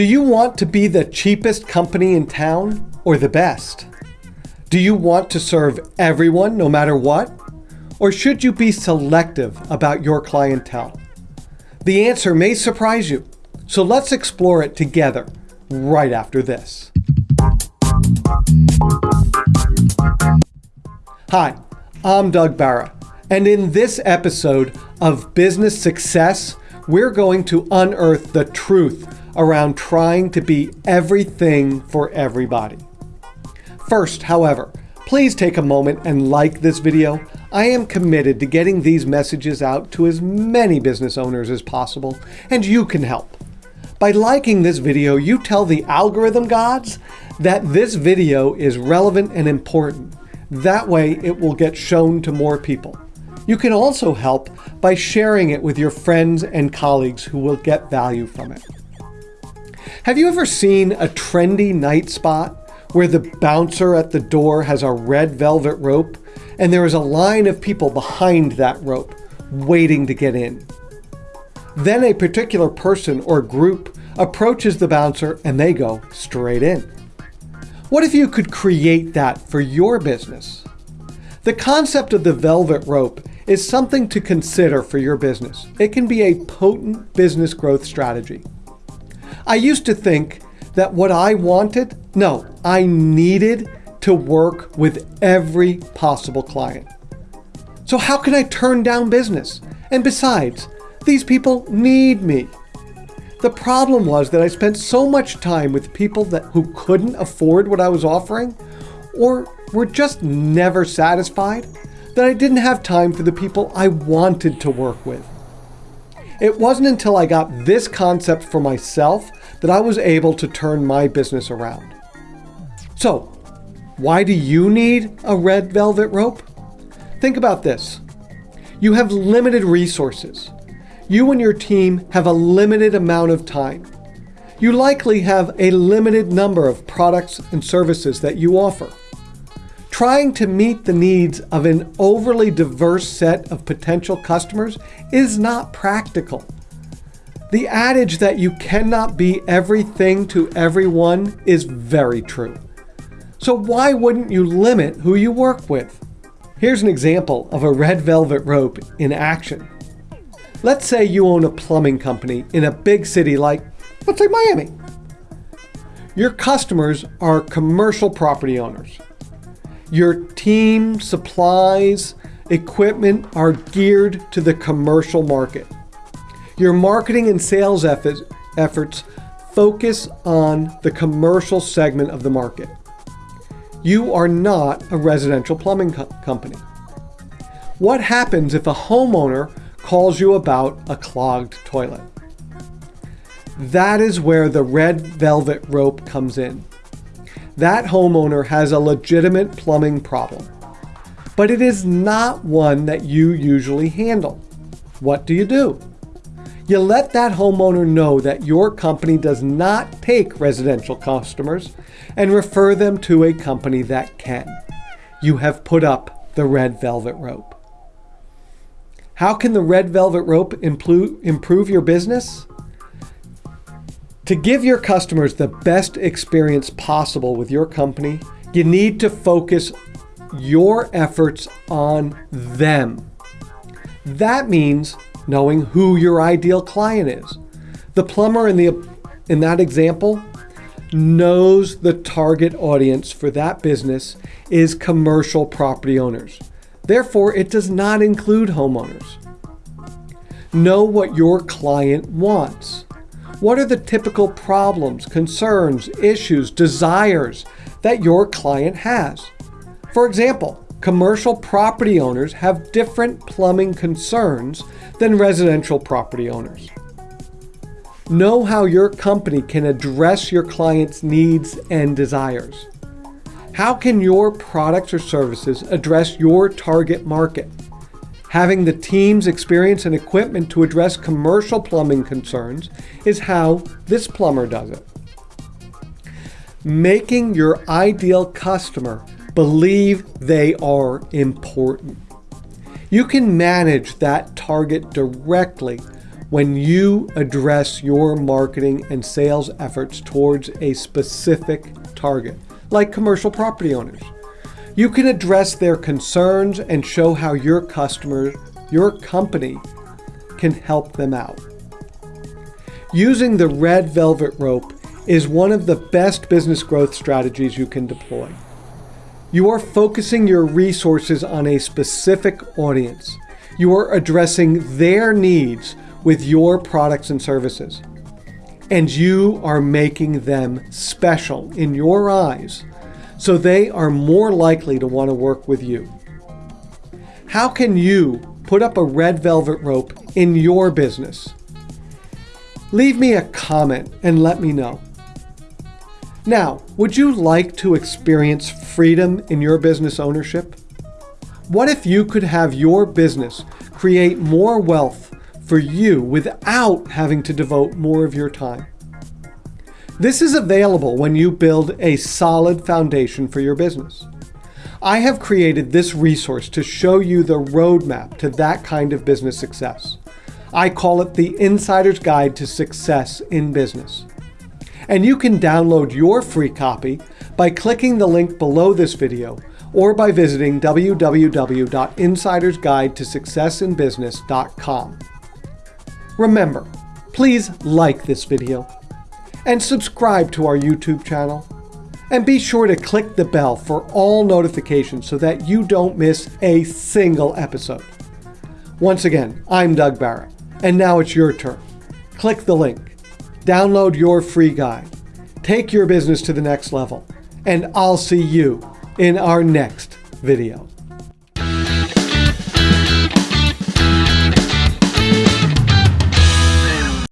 Do you want to be the cheapest company in town or the best? Do you want to serve everyone no matter what? Or should you be selective about your clientele? The answer may surprise you, so let's explore it together right after this. Hi, I'm Doug Barra, and in this episode of Business Success, we're going to unearth the truth around trying to be everything for everybody. First, however, please take a moment and like this video. I am committed to getting these messages out to as many business owners as possible, and you can help. By liking this video, you tell the algorithm gods that this video is relevant and important. That way it will get shown to more people. You can also help by sharing it with your friends and colleagues who will get value from it. Have you ever seen a trendy night spot where the bouncer at the door has a red velvet rope and there is a line of people behind that rope waiting to get in? Then a particular person or group approaches the bouncer and they go straight in. What if you could create that for your business? The concept of the velvet rope is something to consider for your business. It can be a potent business growth strategy. I used to think that what I wanted, no, I needed to work with every possible client. So how can I turn down business? And besides, these people need me. The problem was that I spent so much time with people that who couldn't afford what I was offering or were just never satisfied that I didn't have time for the people I wanted to work with. It wasn't until I got this concept for myself that I was able to turn my business around. So, why do you need a red velvet rope? Think about this. You have limited resources. You and your team have a limited amount of time. You likely have a limited number of products and services that you offer. Trying to meet the needs of an overly diverse set of potential customers is not practical. The adage that you cannot be everything to everyone is very true. So why wouldn't you limit who you work with? Here's an example of a red velvet rope in action. Let's say you own a plumbing company in a big city like, let's say Miami. Your customers are commercial property owners. Your team, supplies, equipment are geared to the commercial market. Your marketing and sales efforts focus on the commercial segment of the market. You are not a residential plumbing co company. What happens if a homeowner calls you about a clogged toilet? That is where the red velvet rope comes in that homeowner has a legitimate plumbing problem, but it is not one that you usually handle. What do you do? You let that homeowner know that your company does not take residential customers and refer them to a company that can. You have put up the red velvet rope. How can the red velvet rope improve your business? To give your customers the best experience possible with your company, you need to focus your efforts on them. That means knowing who your ideal client is. The plumber in, the, in that example knows the target audience for that business is commercial property owners. Therefore, it does not include homeowners. Know what your client wants. What are the typical problems, concerns, issues, desires that your client has? For example, commercial property owners have different plumbing concerns than residential property owners. Know how your company can address your client's needs and desires. How can your products or services address your target market? Having the team's experience and equipment to address commercial plumbing concerns is how this plumber does it. Making your ideal customer believe they are important. You can manage that target directly when you address your marketing and sales efforts towards a specific target, like commercial property owners. You can address their concerns and show how your customer, your company, can help them out. Using the red velvet rope is one of the best business growth strategies you can deploy. You are focusing your resources on a specific audience. You are addressing their needs with your products and services. And you are making them special in your eyes so they are more likely to want to work with you. How can you put up a red velvet rope in your business? Leave me a comment and let me know. Now, would you like to experience freedom in your business ownership? What if you could have your business create more wealth for you without having to devote more of your time. This is available when you build a solid foundation for your business. I have created this resource to show you the roadmap to that kind of business success. I call it the Insider's Guide to Success in Business. And you can download your free copy by clicking the link below this video or by visiting www.insidersguidetosuccessinbusiness.com. Remember, please like this video and subscribe to our YouTube channel. And be sure to click the bell for all notifications so that you don't miss a single episode. Once again, I'm Doug Barrett, and now it's your turn. Click the link, download your free guide, take your business to the next level, and I'll see you in our next video.